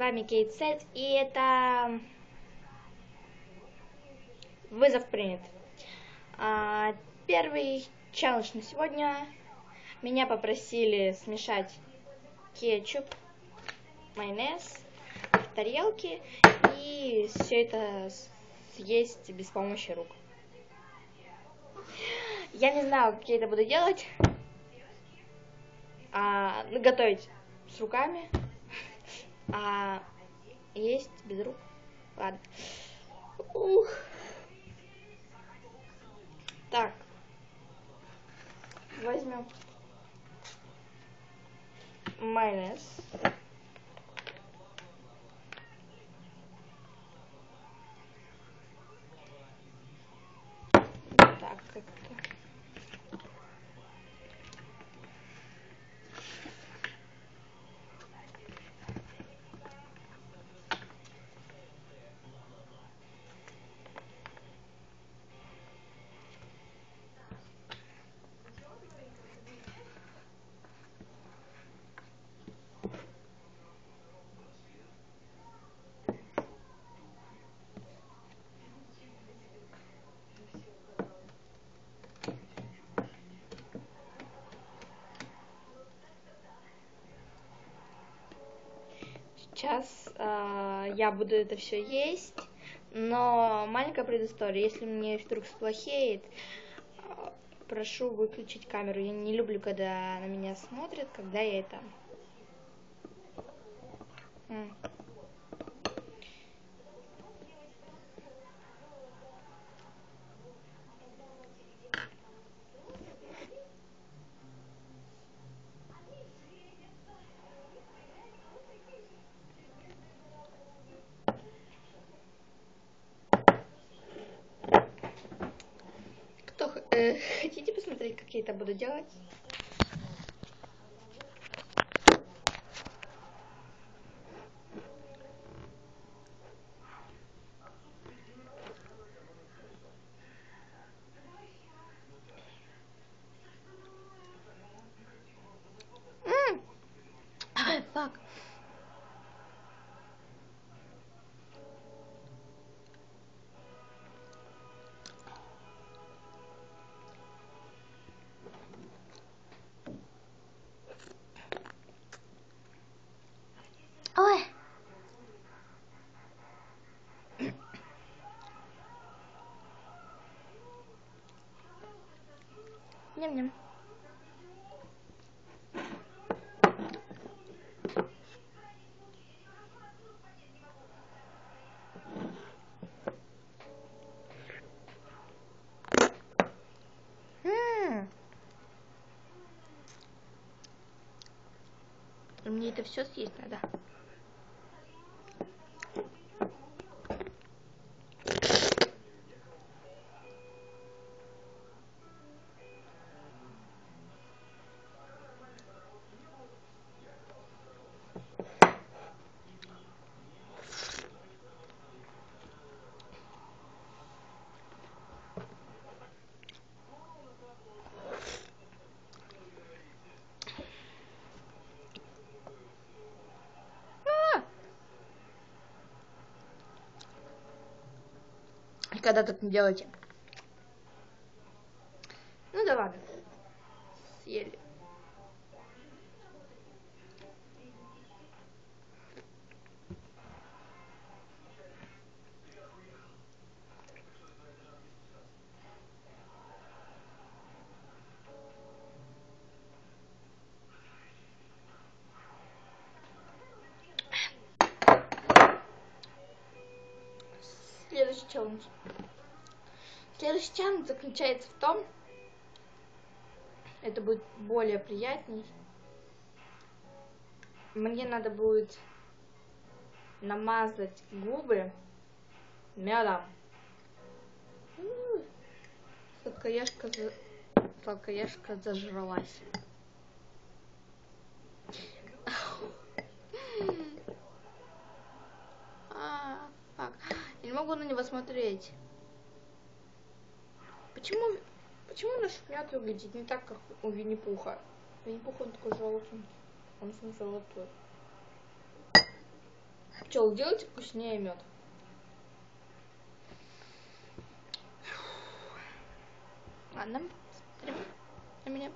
вами Кейт Сет, и это вызов принят. А, первый челлендж на сегодня. Меня попросили смешать кетчуп, майонез в тарелке и все это съесть без помощи рук. Я не знаю, как я это буду делать. А, готовить с руками а есть без рук. Ладно. Ух. Так. Возьмем майонез. Сейчас э, я буду это все есть, но маленькая предыстория. Если мне вдруг сплохеет, э, прошу выключить камеру. Я не люблю, когда на меня смотрят, когда я это... М. Кто х- э, хотите посмотреть, как я это буду делать? М. Ай, фак. Ням-ням. Мне это все съесть надо. Когда так не делайте. Ну да ладно. Съели. Следующий заключается в том, это будет более приятней. Мне надо будет намазать губы медом. Сладкоежка, за... сладкоежка зажралась. А, не могу на него смотреть. Почему, почему наш мед выглядит не так, как у Винни-Пуха? Винни-Пух, он такой желтый. Он же золотой. Пчел, делайте вкуснее мед. Ладно, смотрим на меня.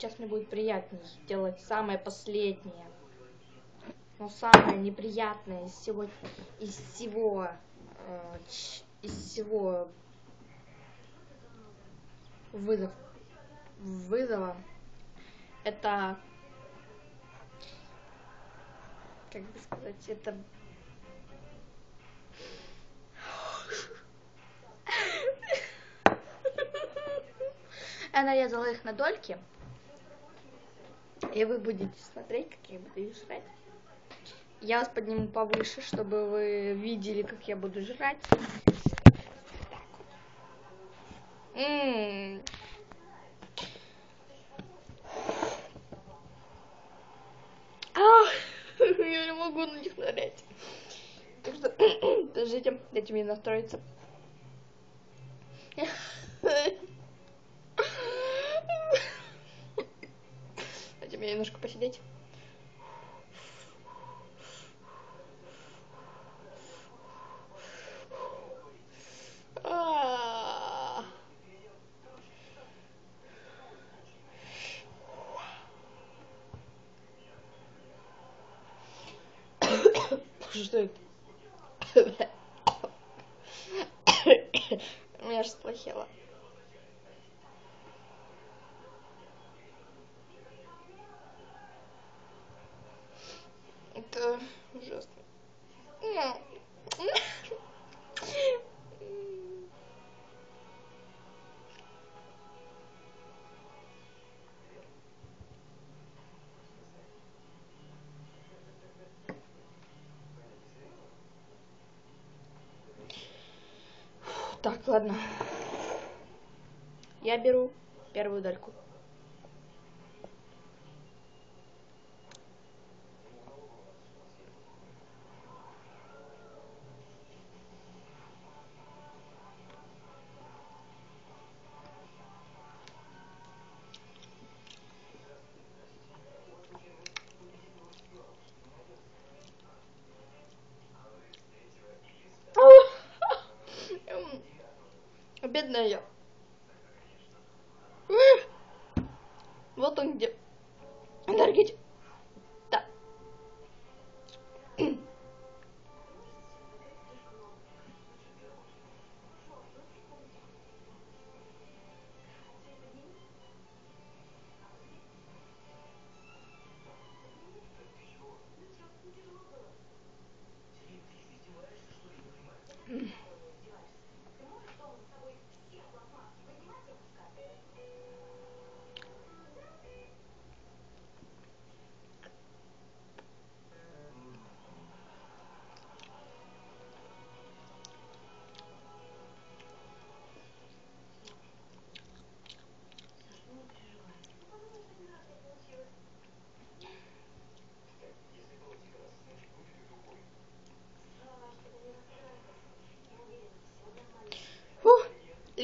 Сейчас мне будет приятнее сделать самое последнее. Но самое неприятное из всего, из всего, э, из всего вызов, вызова, это, как бы сказать, это Я нарезала их на дольки. И вы будете смотреть, как я буду жрать. Я вас подниму повыше, чтобы вы видели, как я буду жрать. М-м-м. Я не могу на них нарять. Так что, подождите, дайте мне настроиться. мне немножко посидеть. Что это? У меня аж сплохело. Это ужасно. Так, ладно. Я беру первую дальку. नहीं हो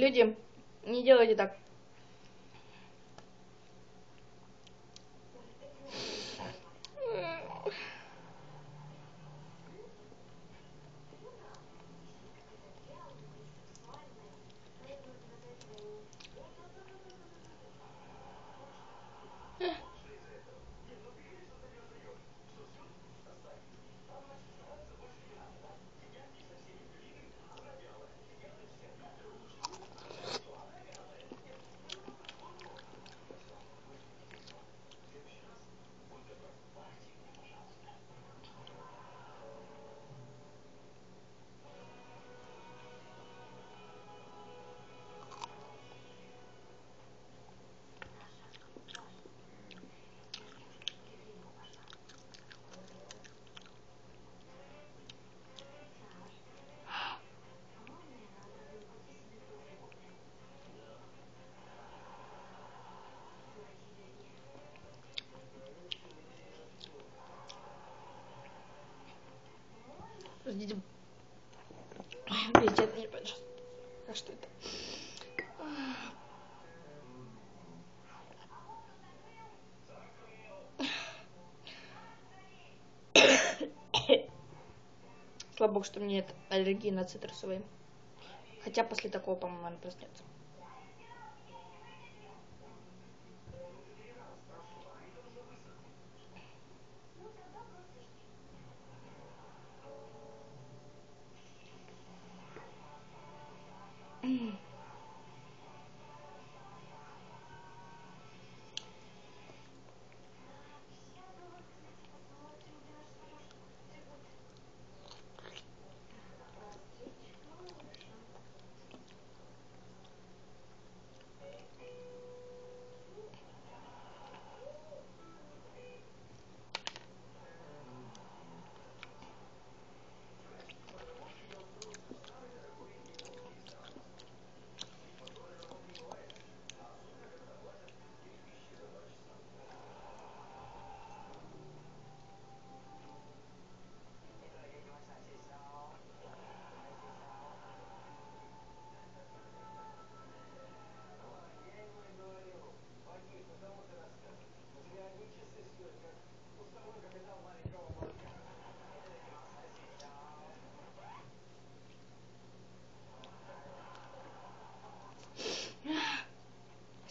Люди, не делайте так. Слава богу, что мне нет аллергии на цитрусовые. Хотя после такого, по-моему, она проснется.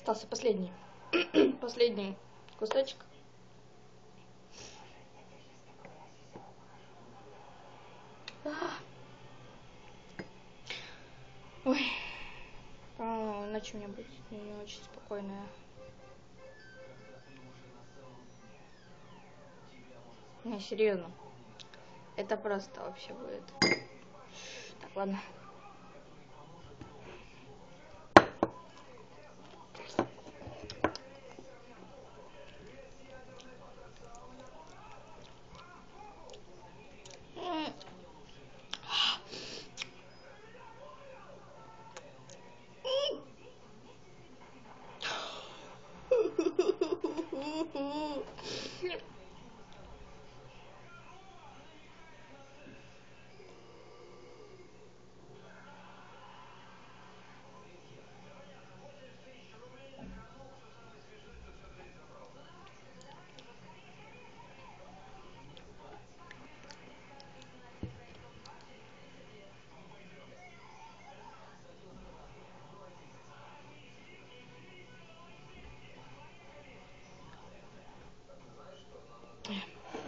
Остался последний. последний кусочек. Ой. По-моему, у меня будет не очень спокойная. Не, серьезно. Это просто вообще будет. Так, ладно.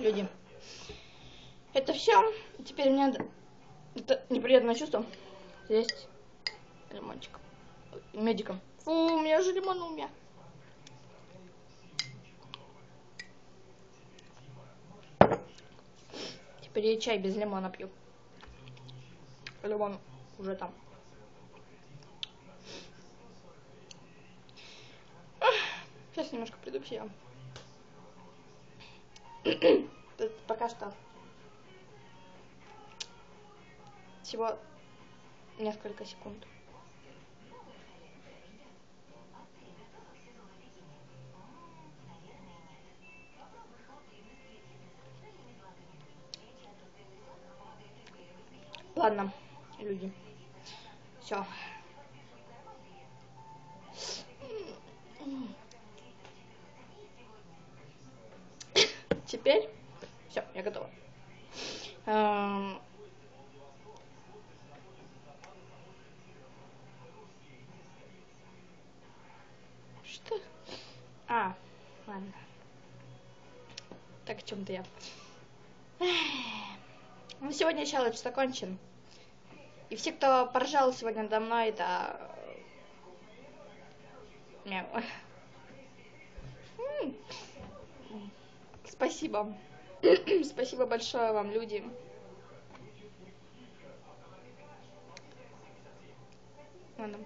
Люди. Это все. Теперь мне надо... Это неприятное чувство. Есть лимончик. Медиком. Фу, у меня же лимон у меня. Теперь я чай без лимона пью. Лимон уже там. Сейчас немножко приду в себя. Пока что. Всего несколько секунд. Ладно, люди. Все. Теперь все, я готова. Эм... Что? А, ладно. Так, о чем-то я. Ну, сегодня челлендж закончен. И все, кто поржал сегодня надо мной, это... Мяу. Спасибо. Спасибо большое вам, люди. Ладно.